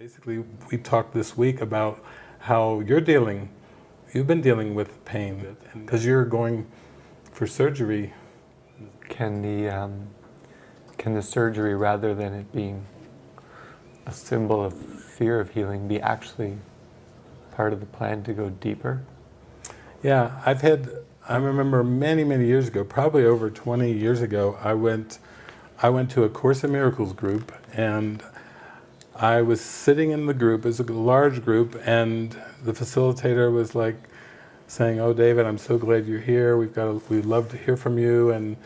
Basically, we talked this week about how you're dealing, you've been dealing with pain because you're going for surgery. Can the, um, can the surgery, rather than it being a symbol of fear of healing, be actually part of the plan to go deeper? Yeah, I've had, I remember many, many years ago, probably over 20 years ago, I went, I went to a Course in Miracles group and I was sitting in the group, it was a large group, and the facilitator was like saying, oh David, I'm so glad you're here, we've got, we'd love to hear from you, and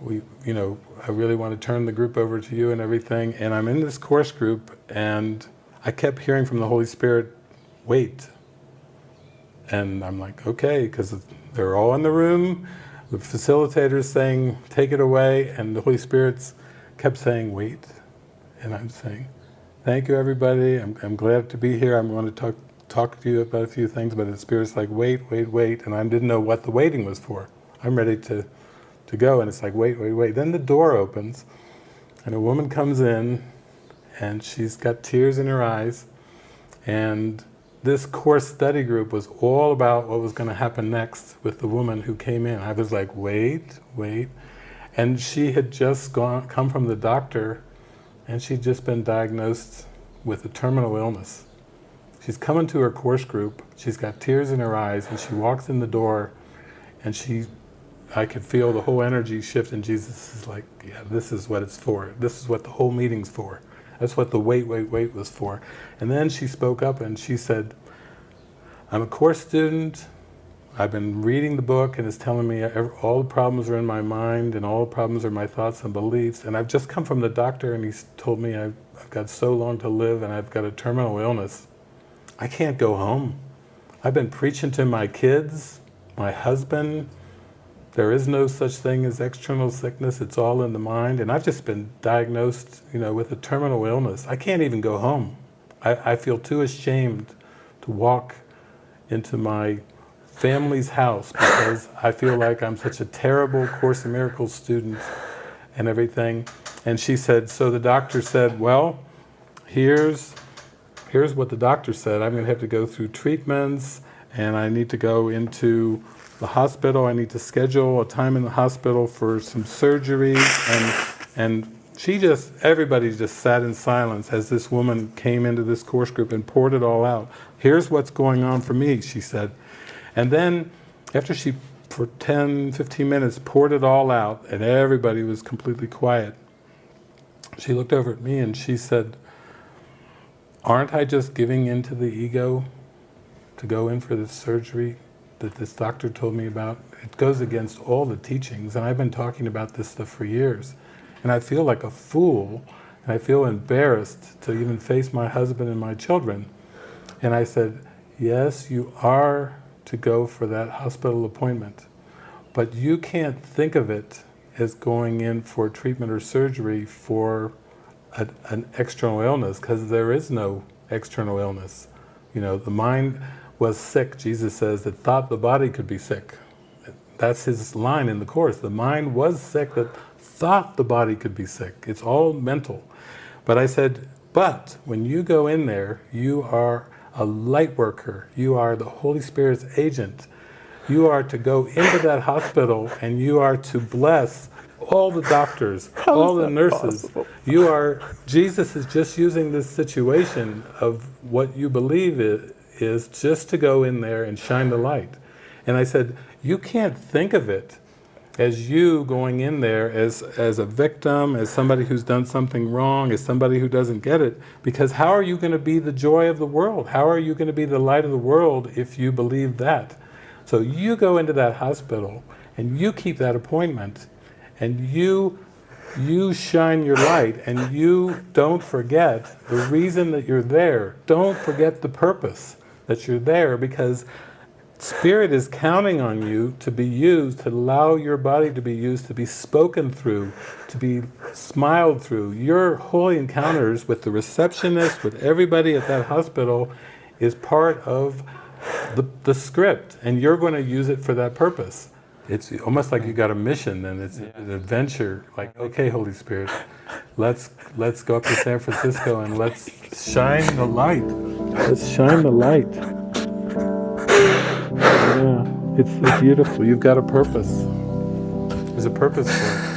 we, you know, I really want to turn the group over to you and everything, and I'm in this course group, and I kept hearing from the Holy Spirit, wait. And I'm like, okay, because they're all in the room, the facilitator's saying, take it away, and the Holy Spirit's kept saying, wait. And I'm saying, Thank you, everybody. I'm, I'm glad to be here. I'm going to talk, talk to you about a few things, but the Spirit's like, wait, wait, wait, and I didn't know what the waiting was for. I'm ready to, to go, and it's like, wait, wait, wait. Then the door opens, and a woman comes in, and she's got tears in her eyes, and this course study group was all about what was going to happen next with the woman who came in. I was like, wait, wait. And she had just gone, come from the doctor and she'd just been diagnosed with a terminal illness. She's coming to her course group, she's got tears in her eyes, and she walks in the door, and she, I could feel the whole energy shift, and Jesus is like, yeah, this is what it's for. This is what the whole meeting's for. That's what the wait, wait, wait was for. And then she spoke up and she said, I'm a course student, I've been reading the book and it's telling me all the problems are in my mind and all the problems are my thoughts and beliefs. And I've just come from the doctor and he's told me I've, I've got so long to live and I've got a terminal illness. I can't go home. I've been preaching to my kids, my husband. There is no such thing as external sickness. It's all in the mind. And I've just been diagnosed you know, with a terminal illness. I can't even go home. I, I feel too ashamed to walk into my family's house because I feel like I'm such a terrible Course in Miracles student and everything. And she said, so the doctor said, well, here's, here's what the doctor said. I'm going to have to go through treatments and I need to go into the hospital. I need to schedule a time in the hospital for some surgery. And, and she just, everybody just sat in silence as this woman came into this course group and poured it all out. Here's what's going on for me, she said. And then after she, for 10, 15 minutes, poured it all out and everybody was completely quiet, she looked over at me and she said, aren't I just giving in to the ego to go in for this surgery that this doctor told me about? It goes against all the teachings and I've been talking about this stuff for years. And I feel like a fool and I feel embarrassed to even face my husband and my children. And I said, yes, you are to go for that hospital appointment. But you can't think of it as going in for treatment or surgery for a, an external illness because there is no external illness. You know, the mind was sick, Jesus says, that thought the body could be sick. That's his line in the Course. The mind was sick that thought the body could be sick. It's all mental. But I said, but when you go in there, you are a light worker. You are the Holy Spirit's agent. You are to go into that hospital and you are to bless all the doctors, How all the nurses. Possible? You are, Jesus is just using this situation of what you believe it is just to go in there and shine the light. And I said, you can't think of it as you going in there as, as a victim, as somebody who's done something wrong, as somebody who doesn't get it, because how are you going to be the joy of the world? How are you going to be the light of the world if you believe that? So you go into that hospital and you keep that appointment and you you shine your light and you don't forget the reason that you're there. Don't forget the purpose that you're there because Spirit is counting on you to be used, to allow your body to be used, to be spoken through, to be smiled through. Your holy encounters with the receptionist, with everybody at that hospital, is part of the, the script, and you're going to use it for that purpose. It's almost like you got a mission, and it's yeah. an adventure. Like, okay, Holy Spirit, let's let's go up to San Francisco and let's shine the light. Let's shine the light yeah, it's, it's beautiful. You've got a purpose. There's a purpose for it.